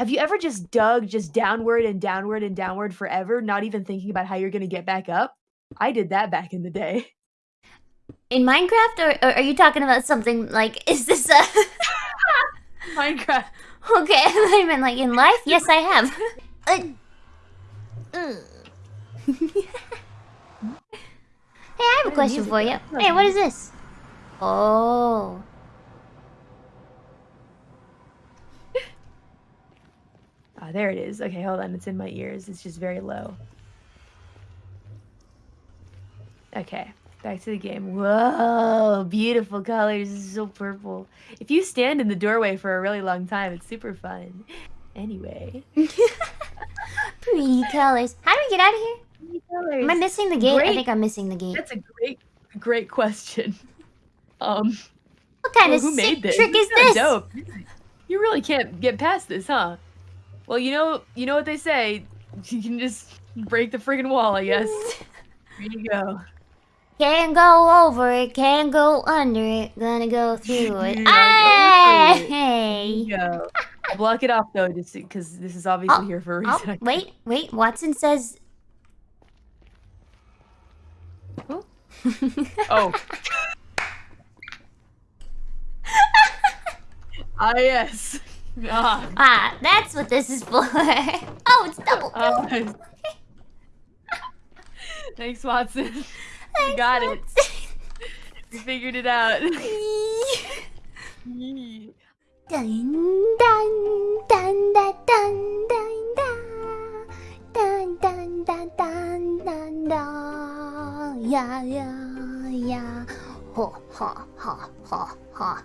Have you ever just dug just downward and downward and downward forever, not even thinking about how you're gonna get back up? I did that back in the day. In Minecraft, or, or are you talking about something like, is this a... Minecraft. Okay, I meant like in life? Yes, I have. Uh, uh. hey, I have a question for you. Hey, what is this? Oh. Ah, there it is. Okay, hold on. It's in my ears. It's just very low. Okay, back to the game. Whoa, beautiful colors. This is so purple. If you stand in the doorway for a really long time, it's super fun. Anyway. Pretty colors. How do we get out of here? Pretty colors. Am I missing the gate? Great. I think I'm missing the gate. That's a great, great question. Um, What kind well, of who sick made this? trick is this? Dope. You really can't get past this, huh? Well, you know, you know what they say. You can just break the friggin' wall, I guess. Here you go. Can't go over it, can't go under it, gonna go through it. Yeah, go through it. Hey! Go. I'll block it off though, just because this is obviously here for a Oh, reason. wait, wait, Watson says... Oh. ah yes. Ah. ah, that's what this is for. oh, it's double. Oh, nice. Thanks, Watson. Thanks, you got Watson. it. you figured it out. dun, dun, dun, dun, dun, dun, dun. Dun, dun, dun, dun, dun, dun. Yeah, yeah, yeah. Ha, ha, ha, ha, ha.